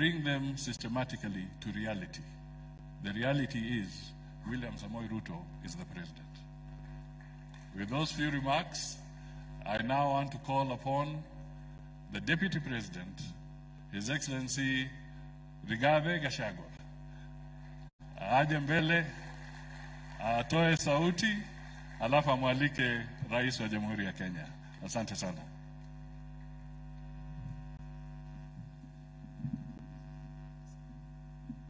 bring them systematically to reality. The reality is William Samoei Ruto is the president. With those few remarks, I now want to call upon the Deputy President, His Excellency Rigathi Gachagua, aje mbele atoe sauti, alafu amwalike Rais wa Jamhuri ya Kenya. Asante sana.